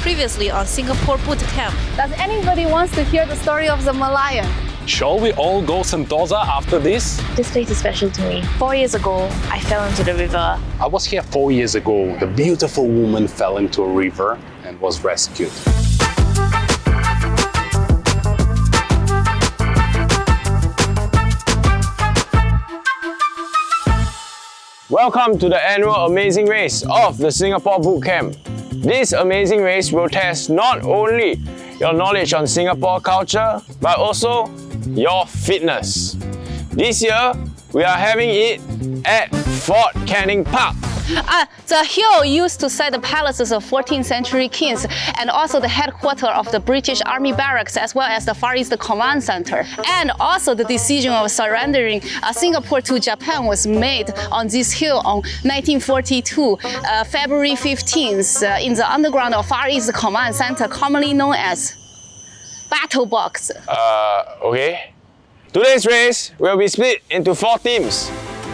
previously on Singapore Boot Camp. Does anybody wants to hear the story of the Merlion? Shall we all go Sentosa after this? This place is special to me. Four years ago, I fell into the river. I was here four years ago. The beautiful woman fell into a river and was rescued. Welcome to the annual amazing race of the Singapore Boot Camp. This amazing race will test not only your knowledge on Singapore culture, but also your fitness. This year, we are having it at Fort Canning Park. Uh, the hill used to site the palaces of 14th century kings and also the headquarters of the British Army barracks as well as the Far East Command Center. And also the decision of surrendering uh, Singapore to Japan was made on this hill on 1942, uh, February 15th uh, in the underground of Far East Command Center commonly known as Battle Box. Uh, okay. Today's race will be split into four teams.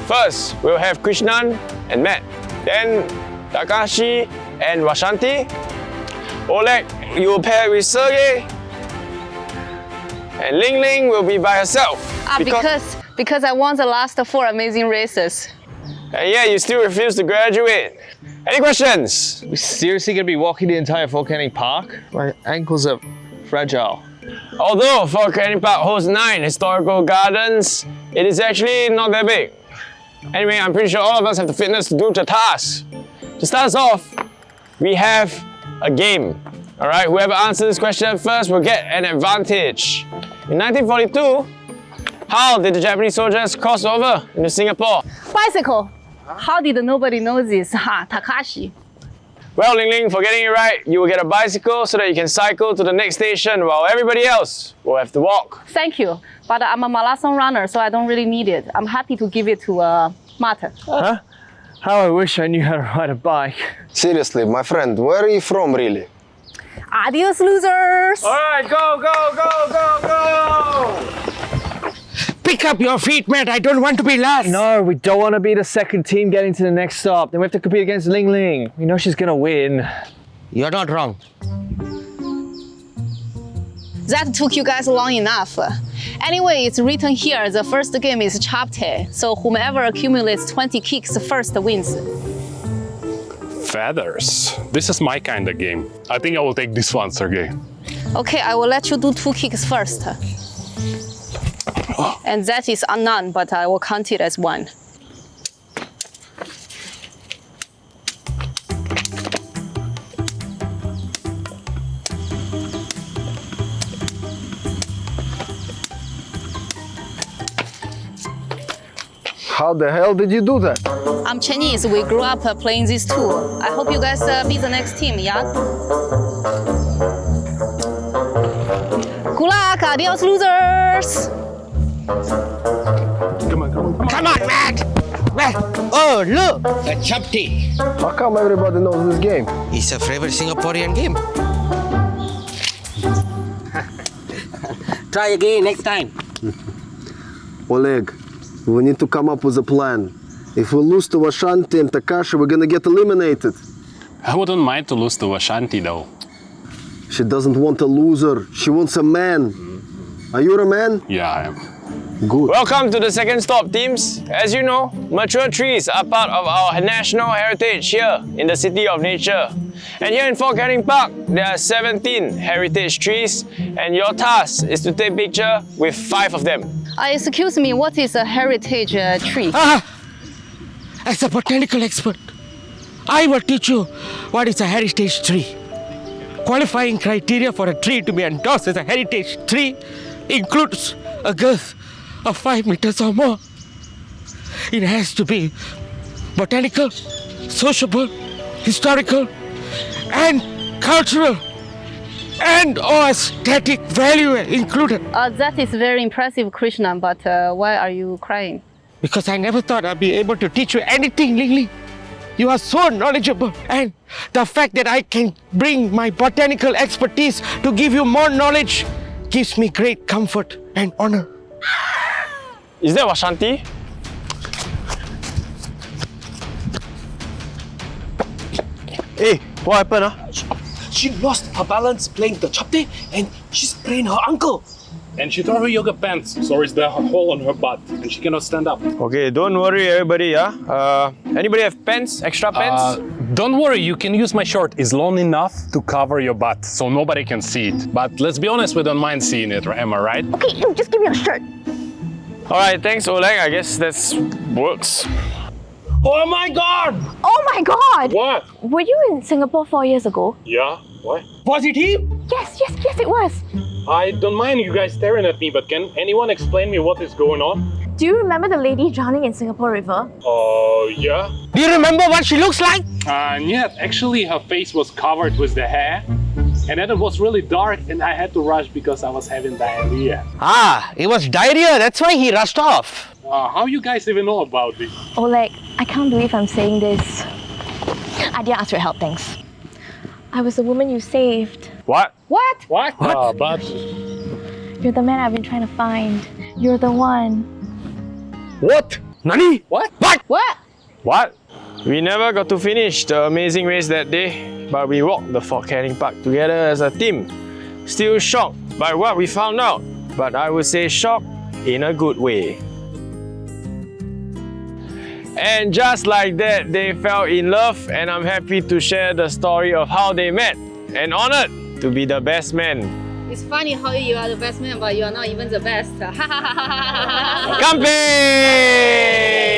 First, we'll have Krishnan and Matt. Then Takashi and Vashanti. Oleg, you will pair with Sergey. And Ling Ling will be by herself. Ah, because, because I won the last four amazing races. And yeah, you still refuse to graduate. Any questions? We seriously gonna be walking the entire Fort Canning Park? My ankles are fragile. Although Fort Canning Park holds nine historical gardens, it is actually not that big. Anyway, I'm pretty sure all of us have the fitness to do the task. To start us off, we have a game. All right, whoever answers this question first will get an advantage. In 1942, how did the Japanese soldiers cross over into Singapore? Bicycle. How did nobody know this? Ha, Takashi. Well, Ling Ling, for getting it right, you will get a bicycle so that you can cycle to the next station while everybody else will have to walk. Thank you. But I'm a marathon runner, so I don't really need it. I'm happy to give it to uh, Marta. Huh? How I wish I knew how to ride a bike. Seriously, my friend, where are you from really? Adios, losers! All right, go, go, go, go, go! Pick up your feet, mate. I don't want to be last. No, we don't want to be the second team getting to the next stop. Then we have to compete against Ling Ling. We know she's gonna win. You're not wrong. That took you guys long enough. Anyway, it's written here, the first game is chapteh, so whomever accumulates 20 kicks first wins. Feathers. This is my kind of game. I think I will take this one, Sergey. Okay, I will let you do two kicks first. And that is unknown, but I will count it as one. How the hell did you do that? I'm Chinese, we grew up uh, playing this too. I hope you guys uh, be the next team, yeah? Good luck, adios losers! Come on, come on. Come on, Matt. Matt. Oh, look. A chapteh. How come everybody knows this game? It's a favorite Singaporean game. Try again next time. Oleg, we need to come up with a plan. If we lose to Vashanti and Takashi, we're gonna get eliminated. I wouldn't mind to lose to Vashanti though. She doesn't want a loser. She wants a man. Are you a man? Yeah, I am. Good. Welcome to the second stop, teams. As you know, mature trees are part of our national heritage here in the City of Nature. And here in Fort Canning Park, there are 17 heritage trees, and your task is to take picture with five of them. Uh, excuse me, what is a heritage uh, tree? Ah, as a botanical expert, I will teach you what is a heritage tree. Qualifying criteria for a tree to be endorsed as a heritage tree includes a girth of 5 meters or more. It has to be botanical, sociable, historical, and cultural, and or aesthetic value included. Uh, that is very impressive, Krishna, but uh, why are you crying? Because I never thought I'd be able to teach you anything, Ling Ling. You are so knowledgeable, and the fact that I can bring my botanical expertise to give you more knowledge gives me great comfort and honor. Is that Vashanti? Hey, what happened? Huh? she lost her balance playing the chapteh and she's playing her uncle. And she tore her yoga pants, so is there a hole on her butt, and she cannot stand up. Okay, don't worry, everybody. Yeah. Uh, anybody have pants? Extra pants? Uh, don't worry, you can use my shirt. It's long enough to cover your butt, so nobody can see it. But let's be honest, we don't mind seeing it, am I right? Okay, just give me your shirt. All right, thanks, Oleg. I guess that's works. Oh my god! Oh my god! What? Were you in Singapore four years ago? Yeah. What? Was it him? Yes, yes, yes, it was. I don't mind you guys staring at me, but can anyone explain me what is going on? Do you remember the lady drowning in Singapore River? Uh, yeah. Do you remember what she looks like? Uh, yeah, actually her face was covered with the hair. And then it was really dark and I had to rush because I was having diarrhea. Ah, it was diarrhea. That's why he rushed off. Uh, how you guys even know about this? Oleg, I can't believe I'm saying this. I didn't ask for help, thanks. I was the woman you saved. What? What? What? Uh, but You're the man I've been trying to find. You're the one. What? Nani? What? What? What? What? We never got to finish the amazing race that day, but we walked the Fort Canning Park together as a team. Still shocked by what we found out, but I would say shocked in a good way. And just like that, they fell in love, and I'm happy to share the story of how they met and honored to be the best man. It's funny how you are the best man, but you are not even the best. Kampai!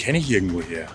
Kenne ich irgendwo her.